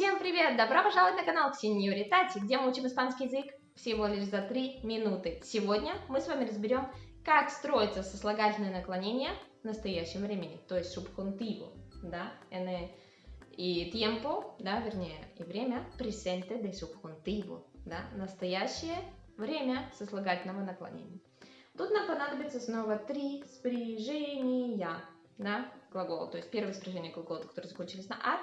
Всем привет! Добро пожаловать на канал Ксении Тати, где мы учим испанский язык всего лишь за 3 минуты. Сегодня мы с вами разберем, как строится сослагательное наклонение в настоящем времени, то есть subjuntivo, да, и tiempo, да, вернее, и время presente de subjuntivo, да, настоящее время сослагательного наклонения. Тут нам понадобится снова три спряжения, да, глагола, то есть первое спряжение глагола, которые закончились на ар,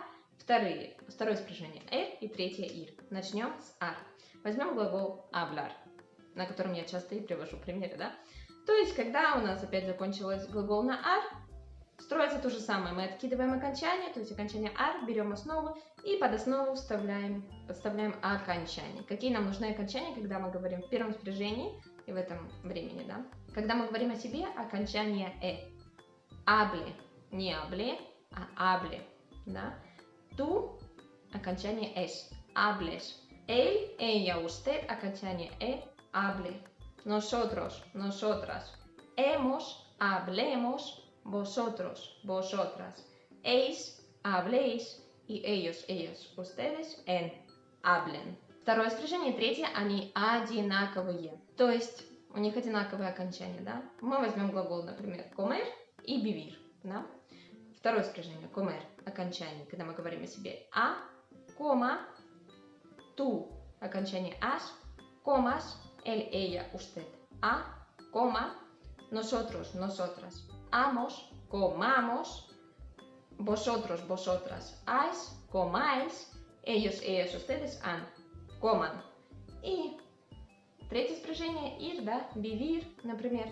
Вторые, второе спряжение «эр» и третье «ир». Начнем с «ар». Возьмем глагол «hablar», на котором я часто и привожу примеры, да? То есть, когда у нас опять закончилось глагол на «ар», строится то же самое. Мы откидываем окончание, то есть окончание «ар», берем основу и под основу вставляем, подставляем окончание. Какие нам нужны окончания, когда мы говорим в первом спряжении и в этом времени, да? Когда мы говорим о себе, окончание «э». «Абле», не «абле», а «абле», да? Tú, окончание «es», hables. Él, ella, usted, окончание «e», hable. Nosotros, nosotras. Hemos, hablemos. Vosotros, vosotras. Eis, habléis. И ellos, ellos, ustedes, en, hablen. Второе спряжение, третье, они одинаковые. То есть у них одинаковые окончания, да? Мы возьмем глагол, например, comer и vivir, да? Второе спряжение, comer, окончание, когда мы говорим о себе. А, кома, ту, окончание ас, comas, él, ella, usted. А, кома, nosotros, nosotras. Amos, comamos, vosotros, vosotras. Ais, comáis, ellos, ellas, ustedes, han, coman. И третье спряжение, ir, да, vivir, например.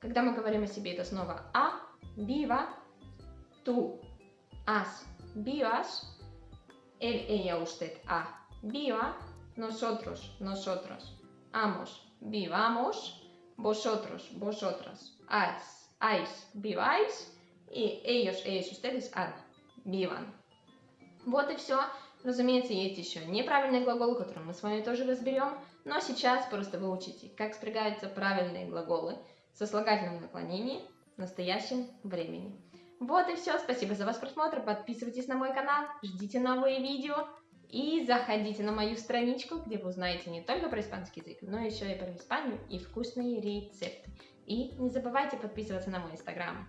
Когда мы говорим о себе, это снова а, viva, tú has, vivas, él, ella, usted, ha, viva, nosotros, nosotras, amos, vivamos, vosotros, vosotras, has, ais, viváis, и ellos, ellos, ustedes, han, vivan. Вот и все. Разумеется, есть еще неправильный глагол, который мы с вами тоже разберем, но сейчас просто выучите, как спрягаются правильные глаголы со слагательным наклонением в настоящем времени. Вот и все. Спасибо за ваш просмотр. Подписывайтесь на мой канал, ждите новые видео и заходите на мою страничку, где вы узнаете не только про испанский язык, но еще и про Испанию и вкусные рецепты. И не забывайте подписываться на мой инстаграм.